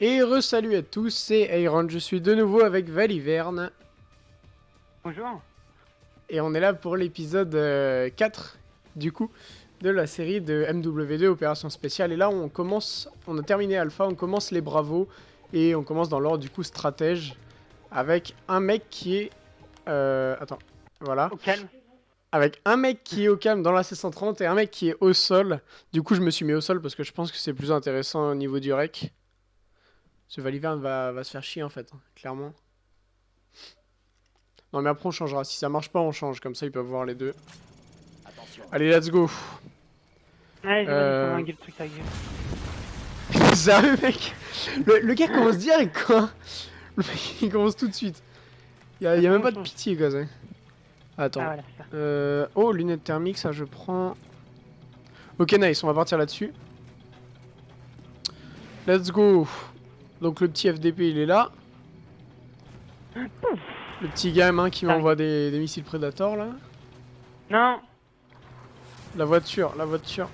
Et re-salut à tous, c'est Iron, je suis de nouveau avec Valiverne. Bonjour. Et on est là pour l'épisode euh, 4, du coup, de la série de MW2 Opération Spéciale. Et là, on commence, on a terminé Alpha, on commence les Bravos, et on commence dans l'ordre, du coup, stratège, avec un mec qui est... Euh, attends, voilà. Au calme. Avec un mec qui est au calme dans la C130 et un mec qui est au sol. Du coup, je me suis mis au sol parce que je pense que c'est plus intéressant au niveau du rec. Ce Valiverne va, va se faire chier en fait, hein, clairement. Non mais après on changera, si ça marche pas on change, comme ça ils peuvent voir les deux. Allez let's go Ouais, j'ai Euh. le truc à gueule. Sérieux mec le, le gars commence direct quoi Le mec il commence tout de suite. Y'a y a même pas de pitié quoi ça. Attends. Ah voilà, c'est ça. Euh... Oh lunettes thermiques ça je prends. Ok nice, on va partir là-dessus. Let's go Donc le petit FDP il est là. Le petit gamin qui m'envoie des, des missiles Predator là. Non La voiture, la voiture.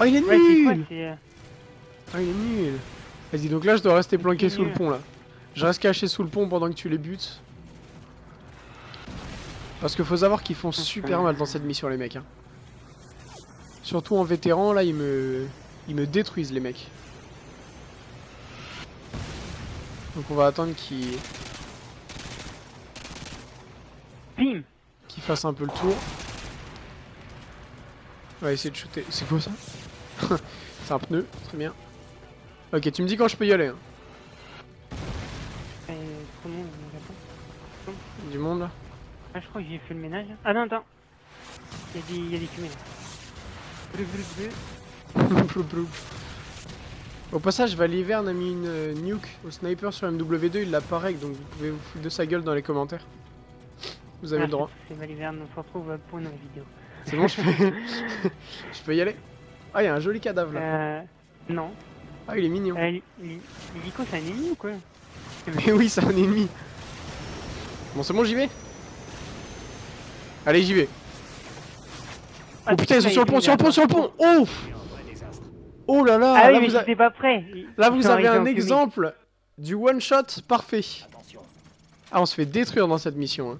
Oh il est Ouais, c'est quoi nul Ah il est nul Vas-y donc là je dois rester planqué sous le pont là. Je reste caché sous le pont pendant que tu les butes. Parce que faut savoir qu'ils font super mal dans cette mission les mecs. hein. Surtout en vétéran là ils me... Ils me détruisent les mecs. Donc on va attendre qu'ils Bim qu'ils fassent un peu le tour. On va essayer de shooter. C'est quoi ça? C'est un pneu, très bien. Ok, tu me dis quand je peux y aller. hein. Euh, on répond. Du monde là. Ah, je crois que j'ai fait le ménage. Ah non, attends. Il y a des, il y a des fumées là. Bleu, bleu, bleu. Plou, plou. Au passage, Valiverne a mis une euh, nuke au sniper sur MW2, il l'a pas règle, donc vous pouvez vous foutre de sa gueule dans les commentaires. Vous avez Ah, le droit. c'est- Valiverne, on se retrouve pour une nouvelle vidéo. C'est bon, je peux... je peux y aller Ah, il y a un joli cadavre là. Euh... Non. Ah, il est mignon. Euh, c'est un ennemi ou quoi? Mais oui, c'est un ennemi. Bon, c'est bon, j'y vais? Allez, j'y vais. Oh putain, ils sont sur le pont, sur le pont, sur le pont Oh Oh là là, Ah là, oui, mais vous, a- j'étais pas prêt. Là, vous avez un exemple du one-shot parfait. Ah, on se fait détruire dans cette mission. hein.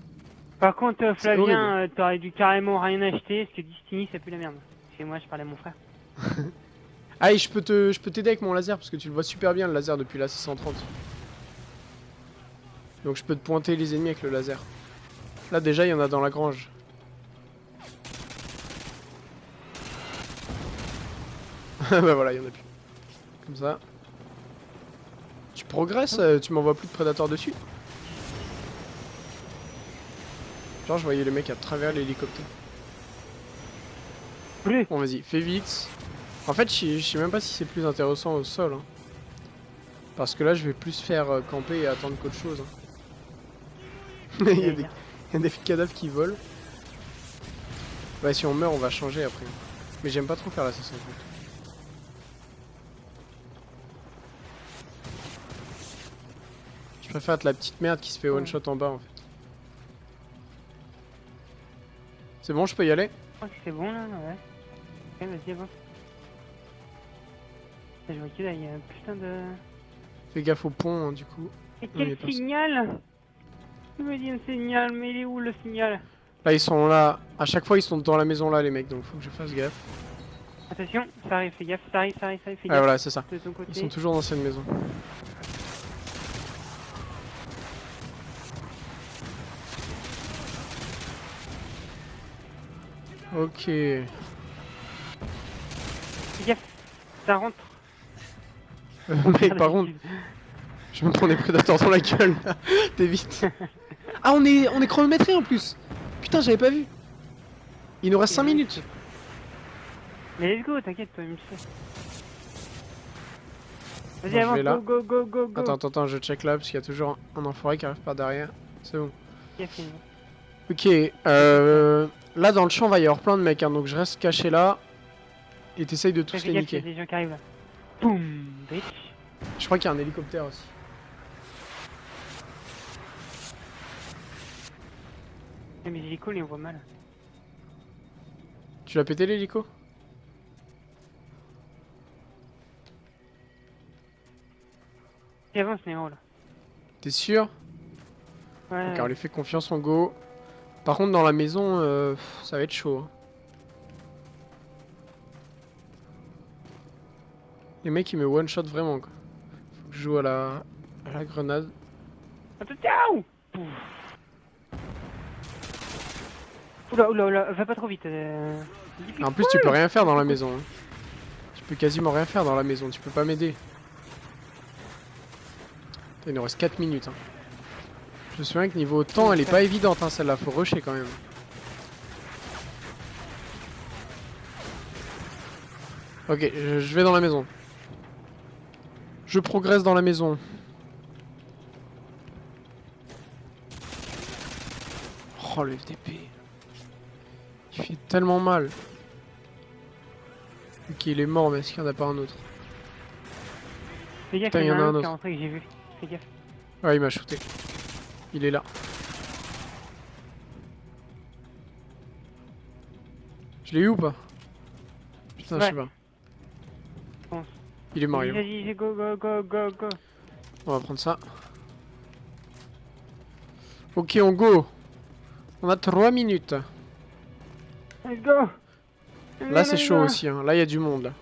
Par contre, euh, C'est. Flavien, euh, t'aurais dû carrément rien acheter, parce que Destiny, ça pue la merde. Chez moi, je parlais à mon frère. Ah, et je peux te, je peux t'aider avec mon laser parce que tu le vois super bien le laser depuis la 630. Donc je peux te pointer les ennemis avec le laser. Là déjà il y en a dans la grange. bah voilà, il y en a plus. Comme ça. Tu progresses, euh, tu m'envoies plus de prédateurs dessus. Genre je voyais le mec à travers l'hélicoptère. Bleu Bon vas-y, fais vite. En fait, je sais- même pas si c'est plus intéressant au sol. hein. Parce que là, je vais plus faire euh, camper et attendre qu'autre chose. hein. il, y a des, il y a des cadavres qui volent. Bah si on meurt, on va changer après. Mais j'aime pas trop faire la Je préfère être la petite merde qui se fait one shot en bas en fait. C'est bon, je peux y aller? Je crois que c'est bon là, ouais. Ok, vas-y, avance. Je vois que là, il y a un putain de. Fais gaffe au pont hein, du coup. Et quel signal Il me dit un signal, mais il est où le signal? Là, ils sont là. À chaque fois, ils sont dans la maison là, les mecs. Donc, faut que je fasse gaffe. Attention, ça arrive, fais gaffe, ça arrive, ça arrive, ça arrive, fais Ah, voilà, c'est ça. Ils sont toujours dans cette maison. Ok. Gaffe, ça rentre. Euh, mec, par contre, je me prends des prédateurs dans la gueule. là. T'es vite. Ah, on est, on est chronométré en plus. Putain, j'avais pas vu. Il nous reste 5 minutes. Mais let's go, t'inquiète, toi. Vas-y, avance, là. go, go, go, go, go. Attends, attends, attends, je check là parce qu'il y a toujours un enfoiré qui arrive par derrière. C'est bon. Ok, euh, Là, dans le champ, va y avoir plein de mecs, hein, donc je reste caché là. Et t'essayes de tous les niquer. Boum. Je crois qu'il y a un hélicoptère aussi. Mais les les on voit mal. Tu l'as pété l'hélico? Il avance, Nero là? T'es sûr? Ouais. Donc, on lui fait confiance en go. Par contre, dans la maison, euh, ça va être chaud. hein. Les mecs, ils me one-shot vraiment, quoi. Faut que je joue à la, à la grenade. Attends, ciao Pouf. Oula, oula, oula, va pas trop vite. Euh... En plus, tu peux rien faire dans la maison. hein. Tu peux quasiment rien faire dans la maison, tu peux pas m'aider. Il nous reste 4 minutes. hein. Je me souviens que niveau temps, elle est pas évidente, hein, celle-là, faut rusher quand même. Ok, je, vais dans la maison. Je progresse dans la maison. Oh le FDP. Il fait tellement mal. Ok, il est mort, mais est-ce qu'il n'y en a pas un autre Fais gaffe, il y en a un autre. Fais gaffe. Ouais, il m'a shooté. Il est là. Je l'ai eu ou pas? Putain, je sais pas. Il est. Vas-y, vas-y, go, go, go, go, go. On va prendre ça. Ok, on go. On a 3 minutes. Let's go Là, c'est chaud aussi. Hein. Là, il y a du monde. Là.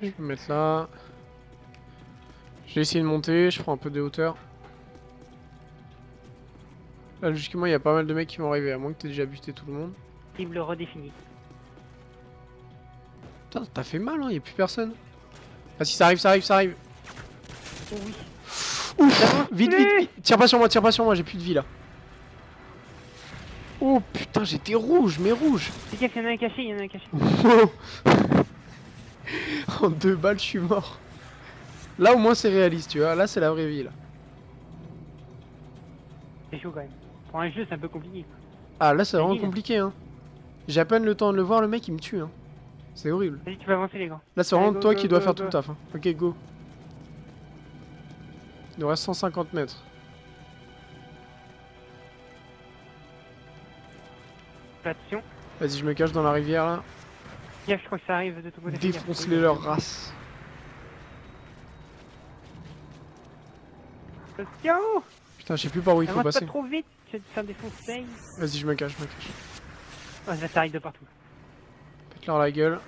Je vais me mettre là. Je vais essayer de monter. Je prends un peu de hauteur. Là, logiquement, il y a pas mal de mecs qui vont arriver. À moins que t'aies déjà buté tout le monde. Cible redéfinie. Putain, t'as fait mal, hein. Il y a plus personne. Ah, si, ça arrive, ça arrive, ça arrive. Oh oui. Ouf Vite, vite, vite Tire pas sur moi, tire pas sur moi, j'ai plus de vie là. Oh putain, j'étais rouge, mais rouge Fais gaffe, il y en a un caché, il y en a un caché. En deux balles, je suis mort. Là, au moins, c'est réaliste, tu vois. Là, c'est la vraie vie, là. C'est chaud quand même. Pour un jeu, c'est un peu compliqué. Ah, là, c'est vraiment compliqué, hein. J'ai à peine le temps de le voir, le mec, il me tue, hein. C'est horrible. Vas-y, tu avancer les gars. Là, c'est vraiment go, toi go, qui dois faire go. tout le taf, hein. Ok, go. Il nous reste 150 mètres. Vas-y, je me cache dans la rivière, là. Je crois que ça arrive de ton côté. Défonce-les leur race. Attention Putain, je sais plus par où il faut passer. pas trop vite. Vas-y, je me cache, je me cache. Oh, ça ça arrive de partout. Pète-leur la gueule.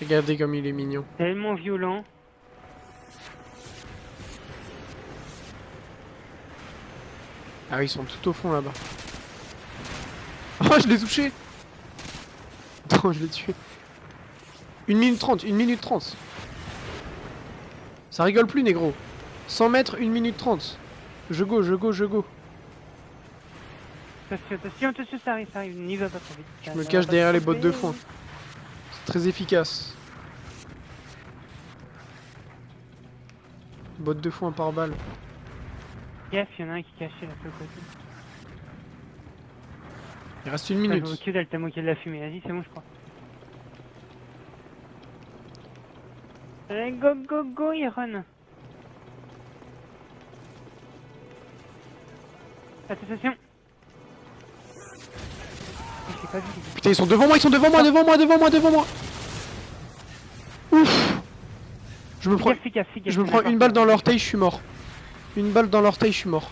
Regardez comme il est mignon. Tellement violent. Ah ils sont tout au fond là-bas. Oh, je l'ai touché Non, je l'ai tué. 1 minute 30, 1 minute 30. Ça rigole plus, négro. 100 mètres, 1 minute 30. Je go, je go, je go. Attention, attention, attention, ça arrive, ça arrive. N'y va pas trop vite. Je me cache derrière les bottes de foin. C'est très efficace. Botte de foin par balle. Gaffe, il y en a un qui est caché là, côté. Il reste une minute. y a de la fumée. Vas-y, c'est bon, je crois. Allez, go, go, go, Iron. L'ai pas vu. Putain, ils sont devant moi, ils sont devant moi, devant moi, devant moi, devant moi. Ouf. Je me prends, je me prends une balle dans l'orteil, je suis mort. Une balle dans l'orteil, je suis mort.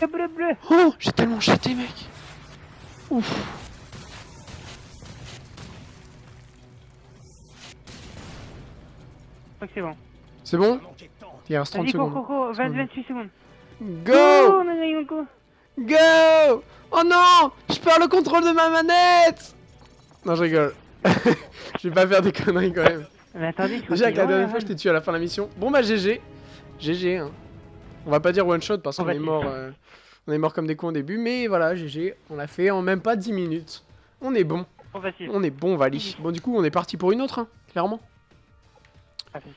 Bleu, bleu, bleu. Oh, j'ai tellement chaté, mec. Ouf. Je crois que c'est bon. C'est bon Il reste 30 Vas-y, cours, secondes. 20, Secondes. 28 secondes. Go Oh. Go Oh non Je perds le contrôle de ma manette Non, je rigole. je vais pas faire des conneries quand même. Mais attendez, Déjà, que que la dernière fois, je t'ai tué à la fin de la mission. Bon, bah, GG. GG, hein. On va pas dire one shot parce On qu'on est mort. euh, On est mort comme des cons au début, mais voilà, GG. On l'a fait en même pas 10 minutes. On est bon. On est bon, Vali. Bon, du coup, on est parti pour une autre, hein, clairement. Facile.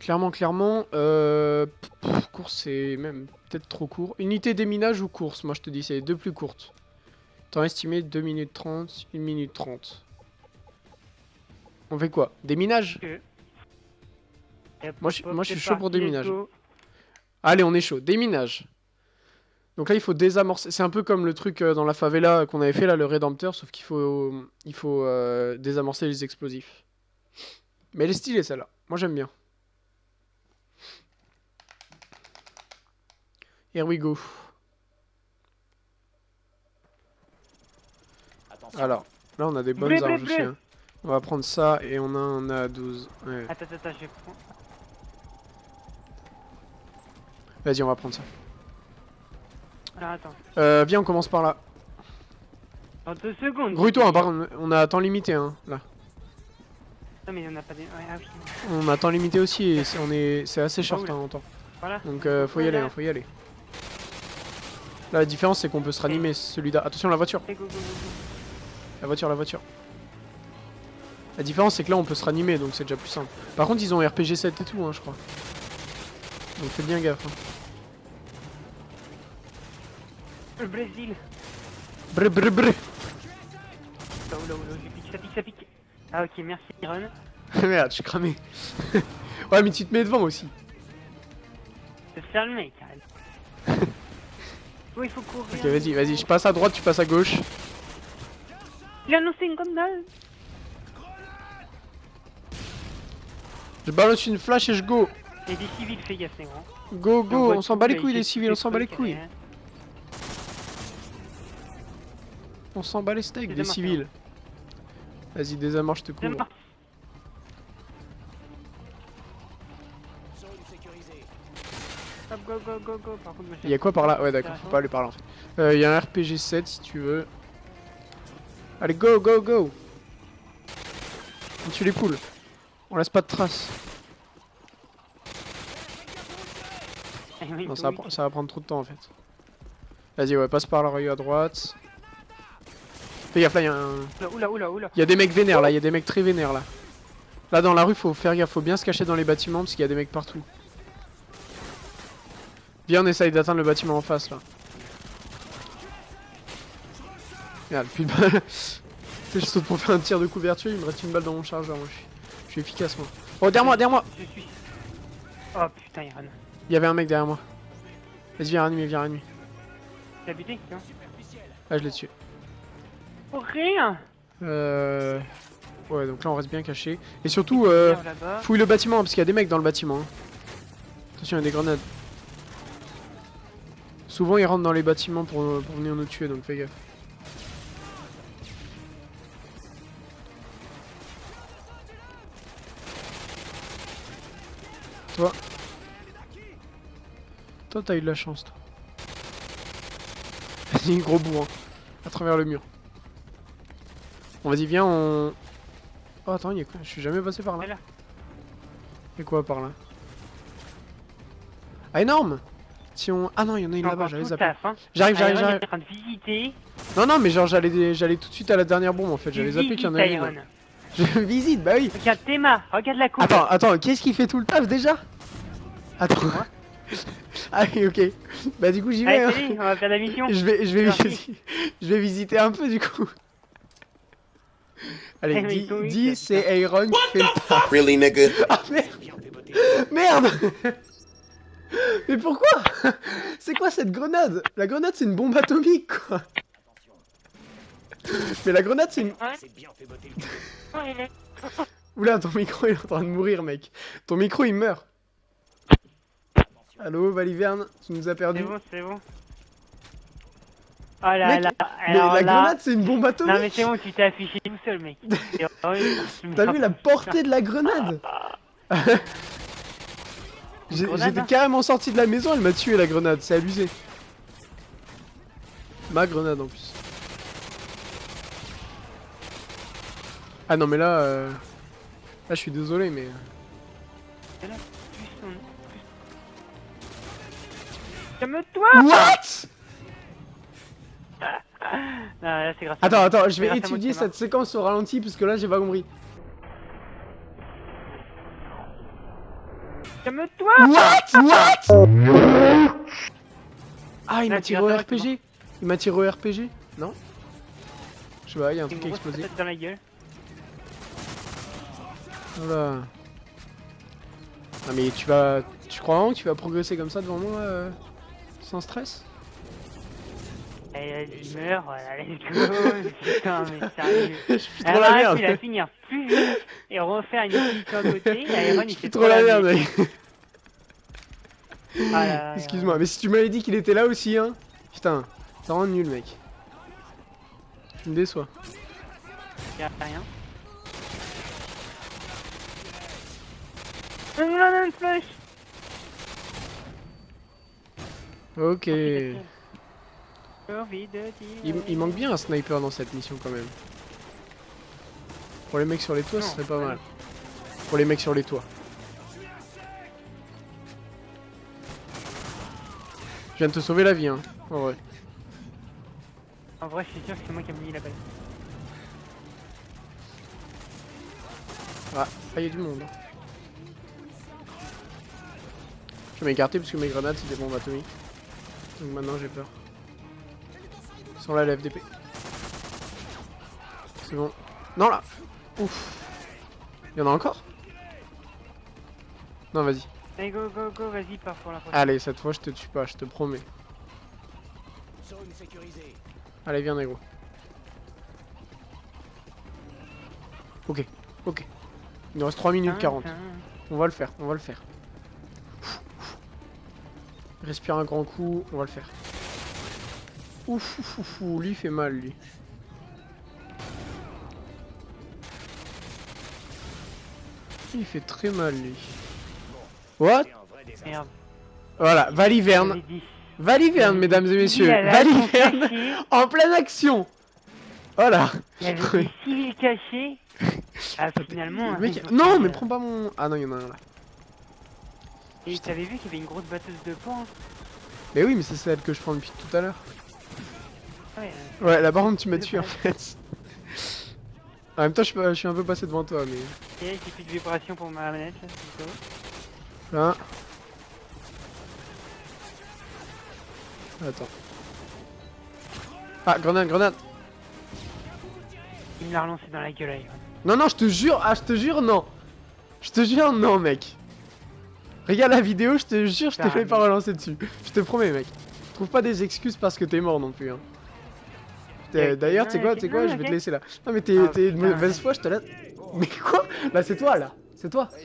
Clairement, clairement. Euh... pff, course, c'est même peut-être trop court. Unité déminage ou course? Moi, je te dis, c'est les deux plus courtes. Temps estimé 2 minutes 30, 1 minute 30. On fait quoi? Déminage Moi, je- moi, je suis chaud pour déminage. Allez, on est chaud. Déminage. Donc là, il faut désamorcer. C'est un peu comme le truc euh, dans la favela qu'on avait fait là, le Rédempteur, sauf qu'il faut, il faut euh, désamorcer les explosifs. Mais elle est stylée celle-là. Moi j'aime bien. Here we go. Attention. Alors, là on a des bonnes Bleu, bleu, armes aussi. bleu. hein. On va prendre ça et on a un A à 12. Ouais. Attends, attends, je prends. Vas-y, on va prendre ça. Alors attends. Euh, viens, on commence par là. Dans deux secondes. Grouille-toi, hein, par contre, on a temps limité, hein, là. Non, mais on n'a pas des. Ouais, ah oui. On a temps limité aussi et c'est- on est, c'est assez short hein, en temps. Voilà. Donc euh, faut y aller, hein, faut y aller. Là, la différence c'est qu'on peut se ranimer, celui-là. Attention, la voiture, Et go, go, go, go. la voiture, la voiture. La différence c'est que là on peut se ranimer, donc c'est déjà plus simple. Par contre, ils ont RPG 7 et tout, hein, je crois. Donc faites bien gaffe. Hein. Le Brésil. Brr brr brr. Oula, oula, oula, ça pique, ça pique, ça pique. Ah, ok, merci, Iron. Merde, je suis cramé. ouais, mais tu te mets devant aussi. Je vais faire le mec, oh, il faut courir. Ok, vas-y, vas-y, je passe à droite, tu passes à gauche. Il a annoncé une gondole. Je balance une flash et je go. Il y a des civils, fais gaffe, c'est. Go, go, on s'en bat les couilles les civils, on s'en bat les couilles. On s'en bat les steaks des civils. Vas-y, désamorce, je te couvre. Go, go, go, go. Par contre, Il y a quoi par là? Ouais, d'accord, faut pas aller par là en fait. Euh, Il y a un RPG 7 si tu veux. Allez, go, go, go On tue les poules. On laisse pas de traces. Non, ça va, ça va prendre trop de temps en fait. Vas-y, ouais, passe par la rue à droite. Fais gaffe, là, il y a un. Oula, oula, oula. Il y a des mecs vénères là, il y a des mecs très vénères là. Là dans la rue faut faire gaffe, faut bien se cacher dans les bâtiments parce qu'il y a des mecs partout. Viens on essaye d'atteindre le bâtiment en face là. Merde, plus de sais, je saute pour faire un tir de couverture, il me reste une balle dans mon chargeur, moi je suis, je suis efficace moi. Oh derrière moi, derrière moi Je suis. Oh putain, Iron. Il y avait un mec derrière moi. Vas-y viens ranime, viens ranime. T'as buté non? Ah je l'ai tué. Pour rien Euh... Ouais donc là on reste bien caché. Et surtout euh, fouille le bâtiment parce qu'il y a des mecs dans le bâtiment. hein. Attention il y a des grenades. Souvent ils rentrent dans les bâtiments pour, pour venir nous tuer donc fais gaffe. Toi. Toi t'as eu de la chance toi. Vas-y gros bourrin. À travers le mur. Bon vas-y viens on... Oh attends, il y a quoi Je suis jamais passé par là. Et quoi par là Ah énorme Si on... Ah non, il y en a une là-bas, j'allais hein. J'arrive, j'arrive, Iron j'arrive. est en train de visiter. Non, non, mais genre j'allais j'allais tout de suite à la dernière bombe en fait, j'allais Tu zapper qu'il y en avait une. Je visite, bah oui Regarde Théma, regarde la coupe. Attends, attends, qu'est-ce qui fait tout le taf déjà? Attends. Ah oui, ok. Bah du coup j'y vais. Allez, hein. on va faire la mission. Je vais, je vais, je vais visiter un peu du coup. Allez, Eh, dis, c'est Iron qui fait le taf. Really, nigga? Ah merde. Merde. Mais pourquoi? C'est quoi cette grenade? La grenade c'est une bombe atomique quoi. Mais la grenade c'est une... C'est Oula ton micro il est en train de mourir mec. Ton micro il meurt. Allô Valiverne Tu nous as c'est perdu bon, c'est bon. Oh là Mec, là, alors la là... grenade c'est une bombe atomique. Non mais c'est bon, tu t'es affiché tout seul, mec. T'as vu la portée de la grenade grenade, J'étais hein. carrément sorti de la maison, elle m'a tué la grenade, c'est abusé. Ma grenade en plus. Ah non mais là... euh, Là je suis désolé mais... Plus- Calme-toi. What? Non, là c'est grâce à Attends, attends, je vais étudier cette séquence au ralenti parce que là j'ai pas compris. Calme-toi. What? What? Ah il m'a tiré au RPG Il m'a tiré au RPG Non? Je sais pas, il y a un truc qui a explosé. dans la gueule. Voilà. Ah mais tu vas... Tu crois vraiment que tu vas progresser comme ça devant moi euh, Sans stress? Elle il meurt, voilà, let's go. Putain, mais sérieux. Je suis trop la merde. à finir plus vite et refaire une petite à côté. Iron, il Je fait suis trop la merde, mec. Ah Excuse-moi, mais si tu m'avais dit qu'il était là aussi, hein. Putain, ça rend nul, mec. Tu me déçois. y a rien. Non, non, non, flash Ok. Envie de dire- Il, il manque bien un sniper dans cette mission quand même. Pour les mecs sur les toits, ce serait pas mal. Pour les mecs sur les toits. Je viens de te sauver la vie, hein. En vrai. En vrai, je suis sûr que c'est moi qui ai mis la balle. Ah, ah, il y a du monde. Je vais m'écarter parce que mes grenades c'est des bombes atomiques. Donc maintenant j'ai peur. Ils sont là, la FDP. C'est bon. Non là Ouf Il y en a encore Non, vas-y. Allez, go, go, go, vas-y, pars pour la prochaine. Allez, cette fois je te tue pas, je te promets. Zone sécurisée. Allez, viens, négro. Ok, ok. Il nous reste 3 minutes 40. Tintin. On va le faire, on va le faire. Respire un grand coup, on va le faire. Ouf, ouf, ouf, ouf, lui il fait mal lui. Il fait très mal lui. What? Merde. Voilà, Valiverne. Valiverne, mesdames et messieurs. Valiverne en pleine action. Voilà. Il y avait des civils cachés. Ah, finalement. Le mec- Non, mais euh, prends pas mon. Ah non, il y en a un là. Et t'avais vu qu'il y avait une grosse batteuse de points Mais oui, mais c'est celle que je prends depuis tout à l'heure. Ouais, Ouais, là par contre, tu m'as tué en fait. En même temps, je suis, pas- je suis un peu passé devant toi, mais. euh, et j'ai plus de vibration pour ma manette. là, c'est. Là. Attends. Ah, grenade, grenade Il me l'a relancé dans la gueule, Iron. Non, non, je te jure, ah, je te jure, non Je te jure, non, mec Regarde la vidéo, je te jure, je te fais pas relancer dessus. Je te promets, mec. Trouve pas des excuses parce que t'es mort non plus, hein. D'ailleurs, tu sais quoi, ok, tu sais quoi, je vais te laisser là. Non, mais t'es Ah, une mauvaise foi, je te laisse. Mais quoi? Là, c'est toi, là. C'est toi.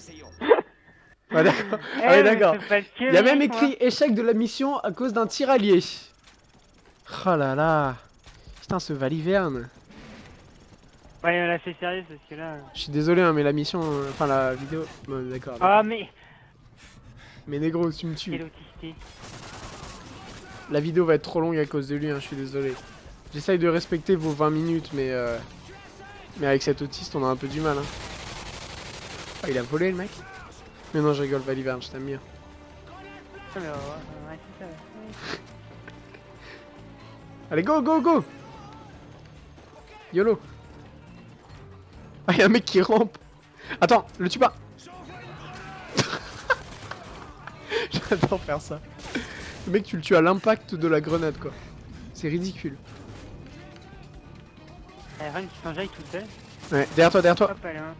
Ah, d'accord. Eh, Ah d'accord. Il y a même écrit échec de la mission à cause d'un tir allié. Oh là là. Putain, ce Valiverne. Ouais, là, c'est sérieux parce que là. Je suis désolé, hein, mais la mission. euh, Enfin, la vidéo. Bon, d'accord. Ah, mais. Mais négro, tu me tues. La vidéo va être trop longue à cause de lui, hein, je suis désolé. J'essaye de respecter vos 20 minutes, mais. euh, Mais avec cet autiste, on a un peu du mal. Hein. Ah, il a volé le mec? Mais non, je rigole, Valiverne, je t'aime bien. Ah, ouais. Allez, go, go, go YOLO Ah, y'a un mec qui rampe Attends, le tue pas J'adore faire ça. Le mec, tu le tues à l'impact de la grenade, quoi. C'est ridicule. Iron qui s'enjaille. Ouais, derrière toi, derrière toi. Hop, hein.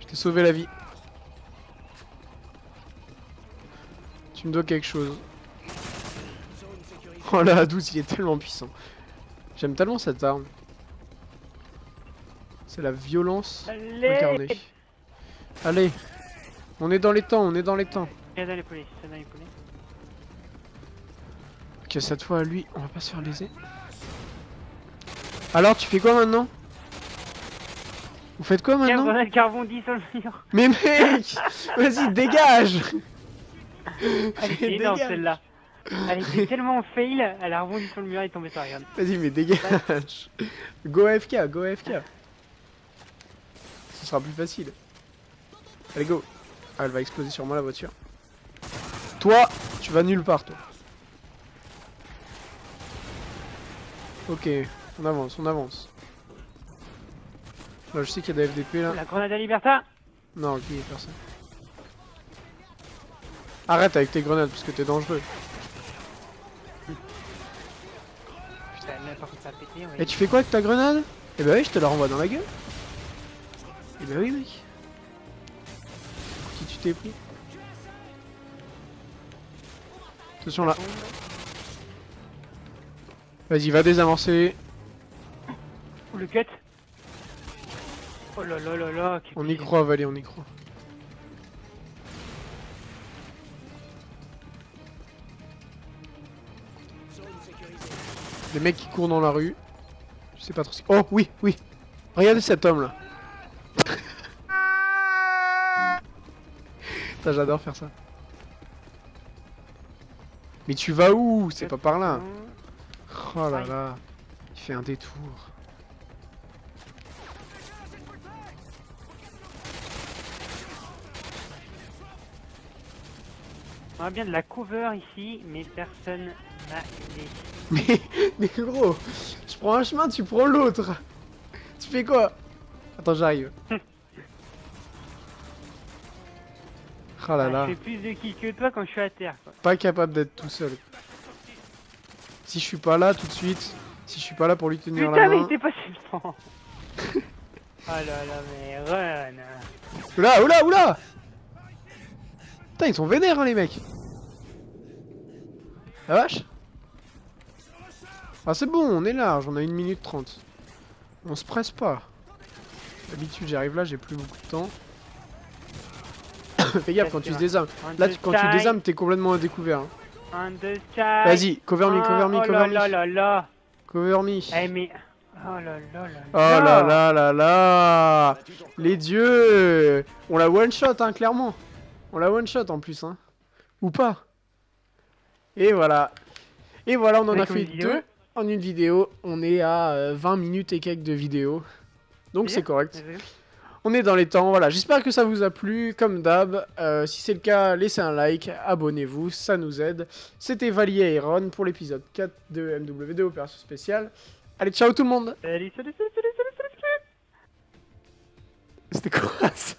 Je t'ai sauvé la vie. Tu me dois quelque chose. Oh là, 12, il est tellement puissant. J'aime tellement cette arme. C'est la violence Allez incarnée. Allez, on est dans les temps, on est dans les temps. Dans les dans les. Ok, cette fois, lui, on va pas se faire léser. Alors, tu fais quoi maintenant? Vous faites quoi maintenant grenade qui rebondit sur le mur. Mais mec Vas-y, dégage Elle était énorme celle-là. Elle était tellement fail, elle a rebondi sur le mur et est tombée sur Iron. Vas-y, mais dégage Go AFK, go AFK Ce sera plus facile. Allez, go Ah, elle va exploser sur moi la voiture. Toi, tu vas nulle part, toi. Ok, on avance, on avance. Là, je sais qu'il y a des FDP là. La grenade à Liberta Non, ok, personne. Arrête avec tes grenades parce que t'es dangereux. Putain, là par contre ça a pété, ouais. Et tu fais quoi avec ta grenade? Eh bah oui, je te la renvoie dans la gueule. Eh bah oui, mec. Pour qui tu t'es pris? Attention là. Vas-y, va désamorcer. Le cut. Oh là là là là. On y croit, Valé, on y croit. Les mecs qui courent dans la rue. Je sais pas trop si... Oh, oui, oui. Regardez cet homme, là. Putain, j'adore faire ça. Mais tu vas où? C'est pas par là. Oh là là. Il fait un détour. On a bien de la cover ici, mais personne n'a aidé. Mais, mais gros, je prends un chemin, tu prends l'autre. Tu fais quoi? Attends, j'arrive. Oh là Ah, là, Je fais plus de kills que toi quand je suis à terre. Quoi. pas capable d'être tout seul. Si je suis pas là tout de suite, si je suis pas là pour lui tenir Putain, la mais main... il t'est passé le temps. oh là là, mais run. Oula, oula, oula Putain, ils sont vénères, hein, les mecs La vache Ah, c'est bon, on est large, on a 1 minute 30. On se presse pas. D'habitude, j'arrive là, j'ai plus beaucoup de temps. Fais gaffe quand tu te désarmes. Là, tu- quand tu désarmes, t'es complètement à découvert. hein. Vas-y, cover me, cover me, cover Oh là là me. là là. Cover me. Eh mais... Oh là là là Oh là là là là. Les dieux On la one shot hein clairement On la one shot en plus hein. Ou pas. Et voilà. Et voilà on en a fait deux en une vidéo. On est à euh, 20 minutes et quelques de vidéo. Donc c'est correct. On est dans les temps. Voilà. J'espère que ça vous a plu Comme d'hab. Euh, Si c'est le cas laissez un like Abonnez-vous Ça nous aide. C'était Valier et Ron pour l'épisode 4 de MW2 Opération Spéciale. Allez ciao tout le monde. Salut, salut, salut, salut, salut, salut, salut. C'était quoi ça?